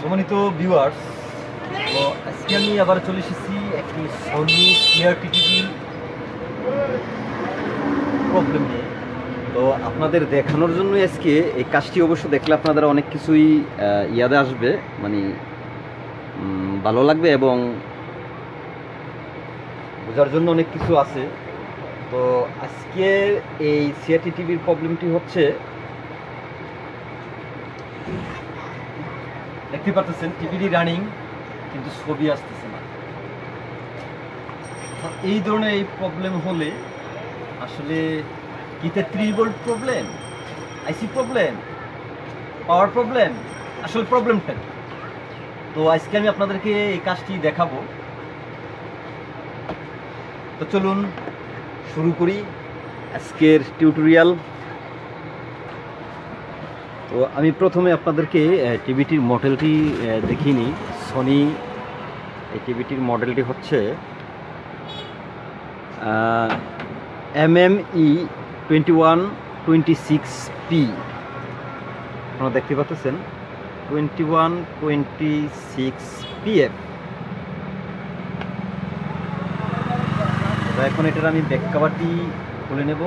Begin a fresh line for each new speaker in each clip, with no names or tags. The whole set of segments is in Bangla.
সম্মানিত ভিউয়ার্স তো আজকে আমি আবার চলে এসেছি একটি সনি সিআরটি টিভি প্রবলেম নিয়ে। তো আপনাদের দেখানোর জন্য আজকে এই কাজটি অবশ্য দেখলে আপনাদের অনেক কিছুই ইয়াদে আসবে। মানে ভালো লাগবে এবং বোঝার জন্য অনেক কিছু আছে। তো আজকে এই সিআরটি টিভির প্রবলেমটি হচ্ছে দেখতে পাচ্ছেন, টিভিটি রানিং, কিন্তু ছবি আসতেছে না। এই ধরনের এই প্রবলেম হলে আসলে কিতে volt problem IC problem power problem আসলে প্রবলেমটা? তো আজকে আমি আপনাদেরকে এই কাজটি দেখাবো। তো চলুন শুরু করি আজকের টিউটোরিয়াল তো আমি প্রথমে আপনাদেরকে টিভিটির মডেলটি দেখিনি। সনি এই টিভিটির মডেলটি হচ্ছে M M E twenty one twenty six P আপনারা দেখতে পাচ্ছেন twenty one twenty six PF এখন এটার আমি ব্যাক কাভারটি খুলে নেব।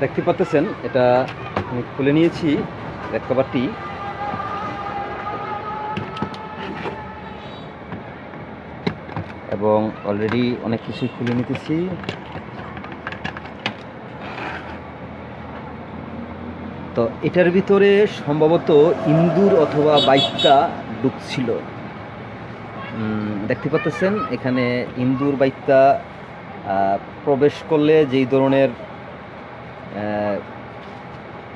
দেখতে পাচ্ছেন এটা আমি খুলে নিয়েছি ব্যাক কভারটি এবং অলরেডি অনেক কিছুই খুলে নিতেছি। তো এটার ভিতরে সম্ভবত ইন্দুর অথবা বাইকটা উম, দেখতে পাচ্ছেন এখানে ইন্দুর বাইকটা প্রবেশ করলে যেই ধরনের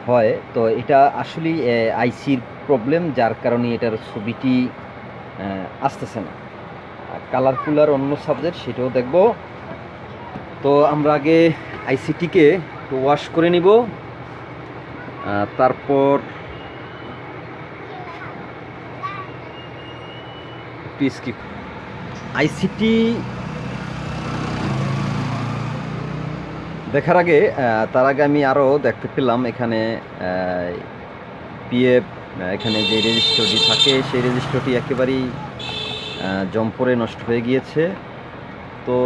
হয়, তো এটা আসলেই আইসির প্রবলেম যার কারণে এটার ছবিটি আসতেছে না। কালারফুল আর অন্য সাবজেক্ট সেটাও দেখব। তো আমরা আগে আইসিটিকে ওয়াশ করে নিব। তারপর স্কিপ আইসিটি দেখার আগে তার আগে আমি আরও দেখতে পেলাম এখানে পিএফ এখানে যে রেজিস্টারটি থাকে, সেই রেজিস্টারটি একেবারেই জম্পরে নষ্ট হয়ে গিয়েছে। তো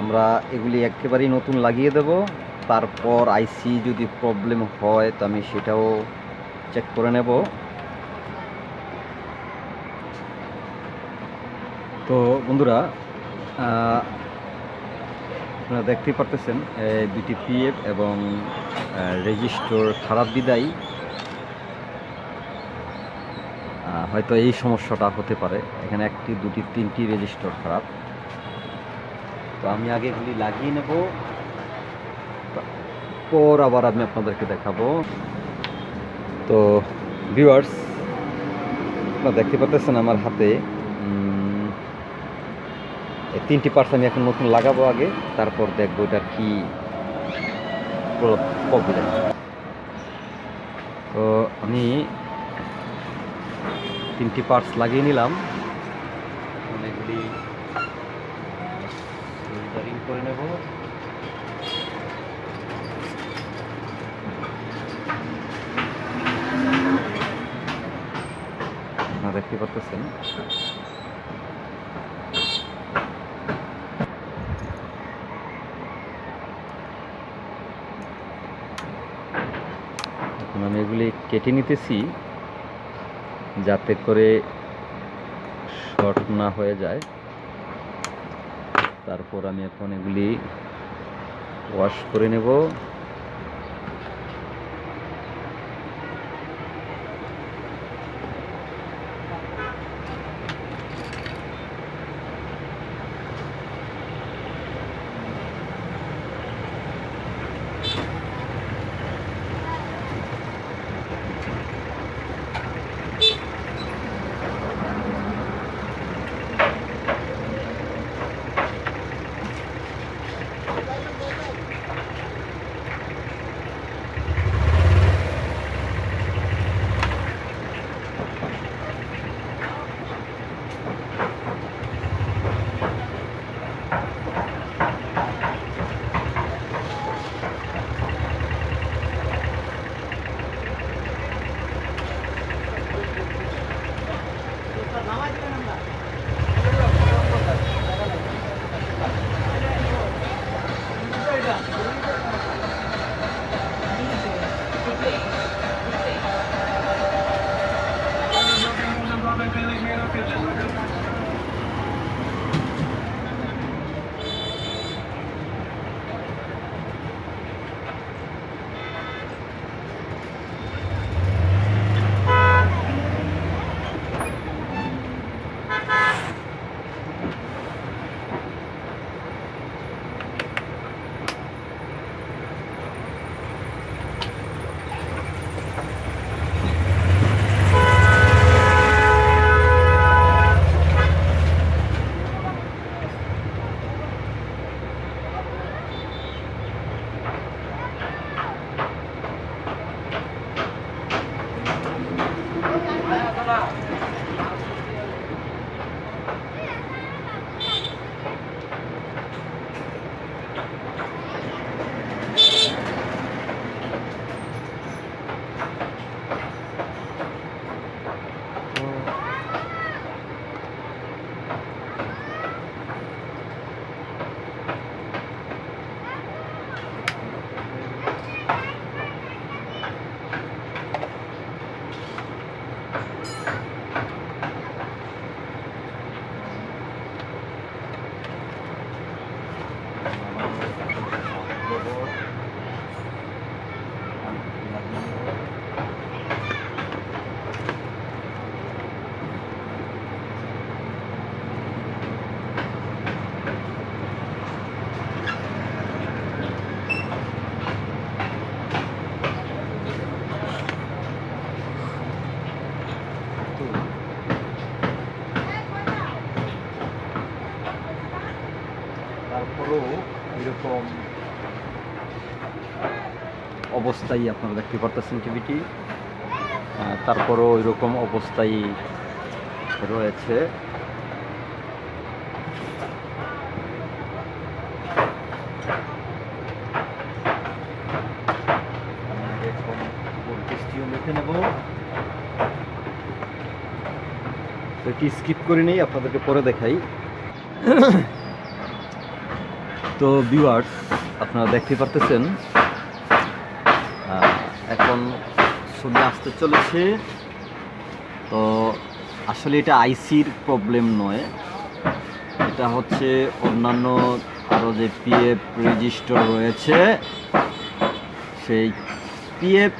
আমরা এগুলি একেবারেই নতুন লাগিয়ে দেব। তারপর আইসি যদি প্রবলেম হয়, তো আমি সেটাও চেক করে নেব। তো বন্ধুরা আপনারা দেখতেই পারতেছেন দুটি পিএফ এবং রেজিস্টর খারাপ বিদায়। হয়তো এই সমস্যাটা হতে পারে। এখানে একটি, দুটি, তিনটি রেজিস্টার খারাপ। তো আমি আগে এগুলি লাগিয়ে নেব। পর আবার আমি আপনাদেরকে দেখাবো। তো ভিউয়ার্স আপনারা দেখতে পাচ্ছেন আমার হাতে তিনটি পার্টস আমি এখন নতুন লাগাবো আগে, তারপর দেখব এটার কি প্রবলেম তো আমি তিনটি পার্টস লাগিয়ে নিলাম। সোল্ডারিং করে নেব। দেখতে পাচ্ছেন এখন আমি এগুলি কেটে নিতেছি যাতে করে শর্ট না হয়ে যায়। তারপর আমি এখন এগুলি ওয়াশ করে নেব। এরকম অবস্থায় আপনারা দেখতে পারতেছেন টিভিটি তারপরও এরকম অবস্থায় রয়েছে। স্কিপ করে নেই, আপনাদেরকে পরে দেখাই। তো ভিউয়ার্স আপনারা দেখতে পারতেছেন এখন ছবি আসতে চলেছে। তো আসলে এটা আইসির প্রবলেম নয়, এটা হচ্ছে অন্যান্য আরও যে পিএফ রেজিস্টার রয়েছে, সেই পিএফ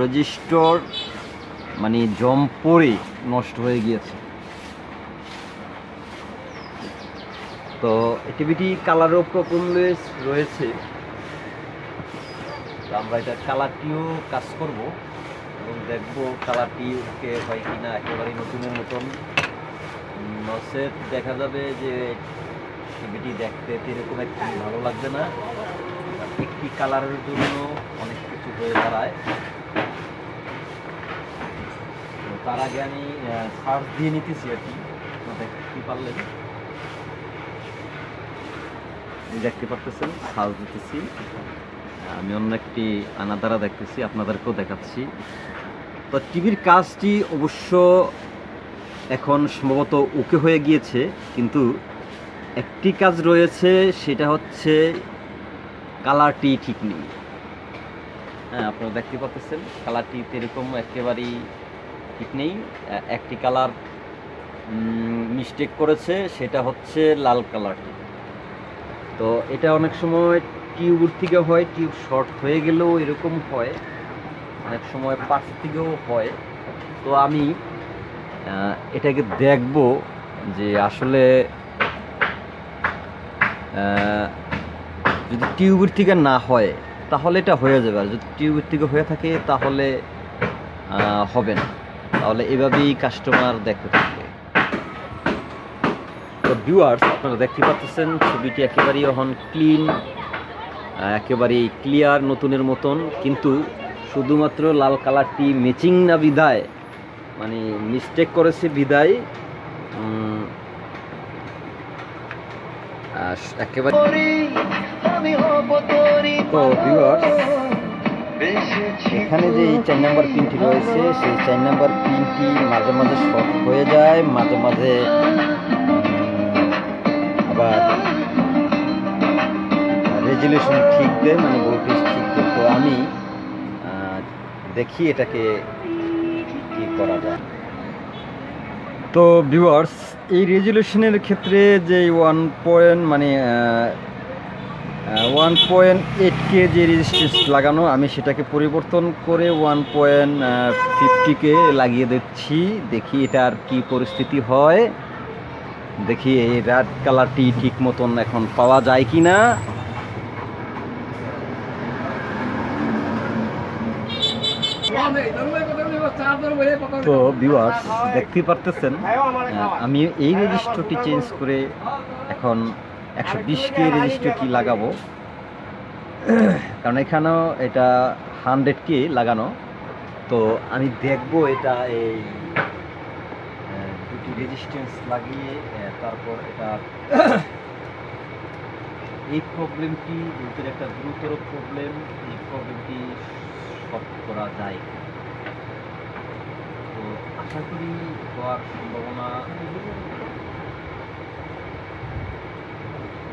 রেজিস্টার মানে জম পড়ে নষ্ট হয়ে গিয়েছে। তো টিভিটি কালারও প্রবলেম রয়েছে। তো আমরা এটা কালারটিও কাজ করব এবং দেখব কালারটি ওকে হয় কি না একেবারেই নতুনের মতন। নসেট দেখা যাবে যে টিভিটি দেখতে এরকম একটি ভালো লাগবে না। একটি কালারের জন্য অনেক কিছু হয়ে দাঁড়ায়। তার আগে আমি সার্চ দিয়ে নিতেছি আর কি। দেখতে পারলেন। দেখতে পারতেছেন সার্চ দিতেছি। আমি অন্য একটি আনাদারা দেখতেছি, আপনাদেরকেও দেখাচ্ছি। তো টিভির কাজটি অবশ্য এখন সম্ভবত ওকে হয়ে গিয়েছে, কিন্তু একটি কাজ রয়েছে, সেটা হচ্ছে কালারটি ঠিক নেই। হ্যাঁ আপনারা দেখতে পাচ্ছেন কালারটি এরকম একেবারেই ঠিক নেই। একটি কালার মিস্টেক করেছে, সেটা হচ্ছে লাল কালারটি। তো এটা অনেক সময় টিউবের থেকে হয়, টিউব শর্ট হয়ে গেলেও এরকম হয়, অনেক সময় পাশ থেকেও হয়। তো আমি এটাকে দেখব যে আসলে যদি টিউবের থেকে না হয়, তাহলে এটা হয়ে যাবে। আর যদি টিউবের থেকে হয়ে থাকে, তাহলে হবে না। তাহলে এভাবেই কাস্টমার দেখতে থাকবে ভিউয়ার্স আপনারা দেখতে পাচ্ছেন ছবিটি একেবারেই এখন ক্লিন একেবারেই ক্লিয়ার নতুনের মতন। কিন্তু শুধুমাত্র লাল কালারটি ম্যাচিং না বিদায় মানে মিস্টেক করেছে বিদায় একেবারে তো ভিউয়ার্স এখানে যে এই চার নাম্বার পিনটি রয়েছে সেই চার নাম্বার পিনটি মাঝে মাঝে শর্ট হয়ে যায় মাঝে মাঝে আবার রেজুলেশন ঠিক দেয় মানে ভোল্টেজ ঠিক দেয়। তো আমি দেখি এটাকে কি করা যায়। তো ভিউয়ার্স এই রেজুলেশনের ক্ষেত্রে যে ওয়ান পয়েন্ট মানে ওয়ান পয়েন্ট এইট কে যে রেজিস্ট্রেন্স লাগানো, আমি সেটাকে পরিবর্তন করে ওয়ান পয়েন্ট ফিফটিকে লাগিয়ে দিচ্ছি। দেখি এটার কি পরিস্থিতি হয়। দেখি এই রেড কালারটি ঠিক মতন এখন পাওয়া যায় কি না তো ভিউয়ার্স দেখতে পারতেছেন আমি এই রেজিস্টারটি চেঞ্জ করে এখন একশো বিশ কে রেজিস্টারটি লাগাবো। কারণ এখানেও এটা হান্ড্রেড কে লাগানো। তো আমি দেখব এটা এই রেজিস্ট্যান্স লাগিয়ে তারপর এটা এই প্রবলেমটি যেহেতু একটা গুরুতর প্রবলেম এই প্রবলেমটি সলভ করা যায়। তো আশা করি হওয়ার সম্ভাবনা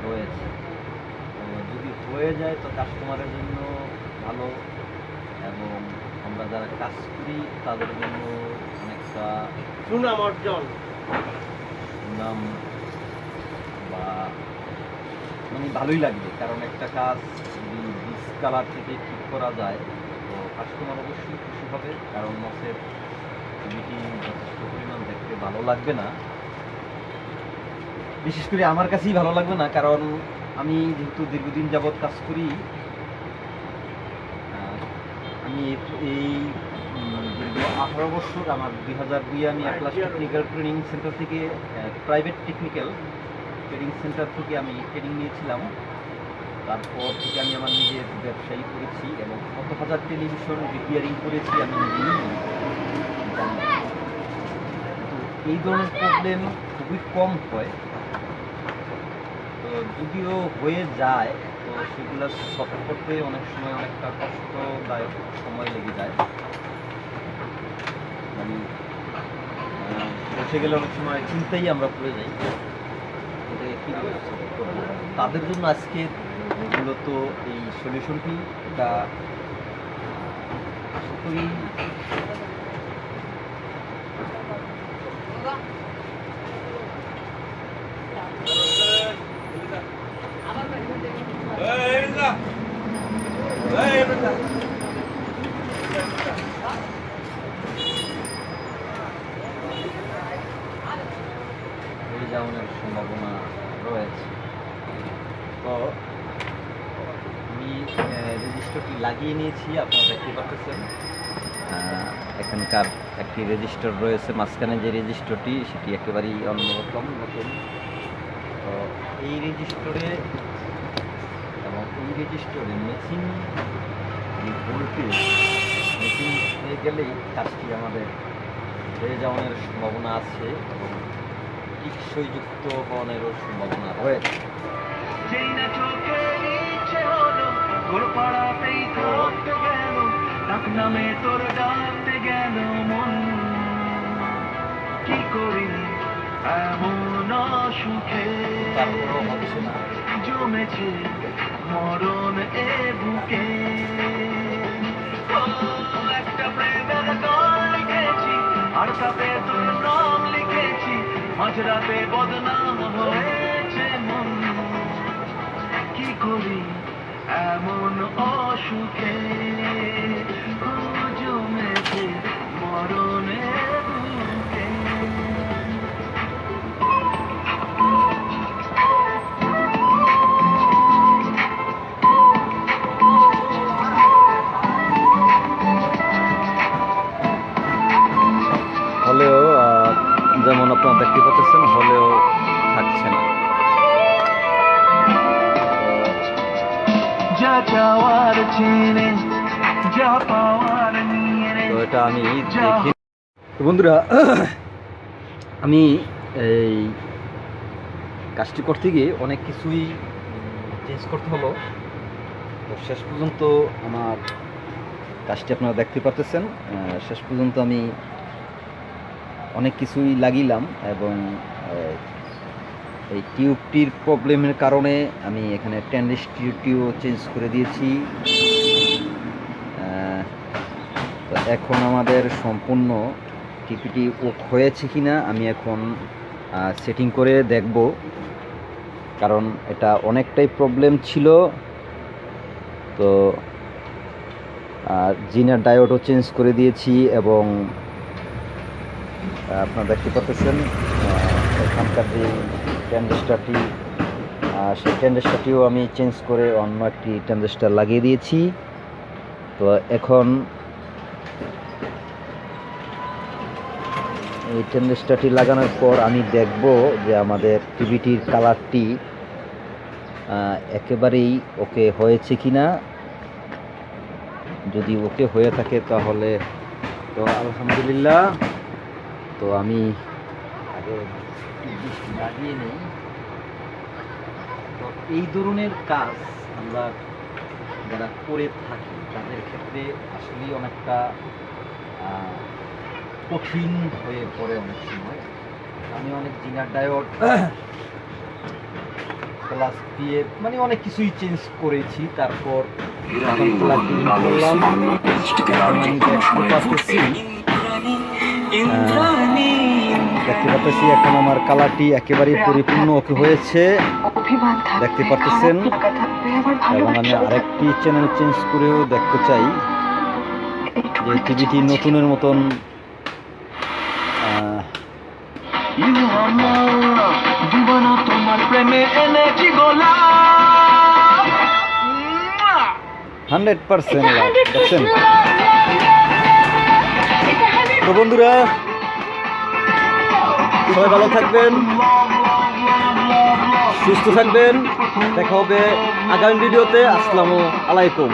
রয়েছে। যদি হয়ে যায় তো কাস্টমারের জন্য ভালো এবং আমরা যারা কাজ করি তাদের জন্য অনেকটা
সুনাম অর্জন।
নাম বা মানে ভালোই লাগবে, কারণ একটা কাজ যদি বিশ কালার থেকে ঠিক করা যায়, তো কাস্টমার অবশ্যই খুশি হবে, কারণ মাছের ছবিটি যথেষ্ট পরিমাণ দেখতে ভালো লাগবে না। বিশেষ করে আমার কাছেই ভালো লাগবে না, কারণ আমি যেহেতু দীর্ঘদিন যাবৎ কাজ করি আমি এই- আঠারো বছর আমার দুই হাজার দুই আমি একলাস টেকনিক্যাল ট্রেনিং সেন্টার থেকে প্রাইভেট টেকনিক্যাল ট্রেনিং সেন্টার থেকে আমি ট্রেনিং নিয়েছিলাম। তারপর থেকে আমি আমার নিজের ব্যবসায়ী করেছি এবং কত হাজার টেলিভিশন রিপেয়ারিং করেছি আমি তো এই ধরনের প্রবলেম খুবই কম হয়। তো যদিও হয়ে যায়, তো সেগুলো সলভ করতে অনেক সময় অনেকটা কষ্টদায়ক সময় লেগে যায়। আহ, গেলে অনেক সময় চিন্তাই আমরা পড়ে যাই এটাকে কী তাদের জন্য আজকে মূলত এই সলিউশনটি এটা আশা করি হয়ে যাওয়ার সম্ভাবনা রয়েছে তো আমি রেজিস্টারটি আপনারা দেখতে পাচ্ছেন এখানকার একটি রেজিস্টার রয়েছে মাঝখানে যে রেজিস্টারটি সেটি একেবারেই অন্যরকম নতুন। তো এই রেজিস্টারে এবং এই রেজিস্টারে মেশিন ভোল্টেজ মেশিন হয়ে গেলেই কাজটি আমাদের হয়ে যাওয়ার সম্ভাবনা আছে এবং টিকসই যুক্ত হওয়ারও সম্ভাবনা রয়েছে।
তোর পাড়াতেই তোর ডাকতে গেল মন কি করি এমন সুখে জমেছে মরণ এ বুকে একটা প্রেমের গান লিখেছি আর তাতে তোর নাম লিখেছি মাঝরাতে বদনাম হয়েছে মন কি করি? এমন অসুখে জমেছে মরণে
হলেও যেমন আপনারা দেখতে পাচ্ছেন হলেও আমি দেখি বন্ধুরা, আমি এই কাজটি করতে গিয়ে অনেক কিছুই চেঞ্জ করতে হলো। তো শেষ পর্যন্ত আমার কাজটি আপনারা দেখতে পাচ্ছেন শেষ পর্যন্ত আমি অনেক কিছুই লাগিলাম এবং এই টিউবটির প্রবলেমের কারণে আমি এখানে টেন্ডিস টিউবটিও চেঞ্জ করে দিয়েছি। এখন আমাদের সম্পূর্ণ টিপিটি ওক হয়েছে কিনা আমি এখন সেটিং করে দেখব। কারণ এটা অনেকটাই প্রবলেম ছিল। তো জিনার ডায়োডও চেঞ্জ করে দিয়েছি এবং আপনারা দেখতে পাচ্ছেন এখানকার যে ট্যান্ডেস্টারটি সেই ট্যান্ডেস্টারটিও আমি চেঞ্জ করে অন্য একটি ট্যান্ডেস্টার লাগিয়ে দিয়েছি। তো এখন এই ট্যান্ডেস্টারটি লাগানোর পর আমি দেখব যে আমাদের টিভিটির কালারটি একেবারেই ওকে হয়েছে কিনা। যদি ওকে হয়ে থাকে তাহলে তো আলহামদুলিল্লাহ। তো আমি আগে লাগিয়ে নেই। তো এই ধরনের কাজ আমরা যারা করে থাকি, তাদের ক্ষেত্রে আসলেই অনেকটা কঠিন হয়ে পড়ে অনেক সময়। আমি অনেক জিনার ডায়োড প্লাস দিয়ে মানে অনেক কিছুই চেঞ্জ করেছি তারপর দেখতে পাচ্ছি এখন আমার কালারটি একেবারেই পরিপূর্ণ ওকে হয়েছে। দেখতে পারতেছেন? এবং আমি আরেকটি চ্যানেল চেঞ্জ করেও দেখতে চাই। যে টিভিটি নতুনের মতন
জীবন তোমার প্রেমে এনেছি গোলা
হান্ড্রেড পার্সেন্ট দেখছেন? তো বন্ধুরা সবাই ভালো থাকবেন সুস্থ থাকবেন দেখা হবে আগামী ভিডিওতে আসসালামু আলাইকুম।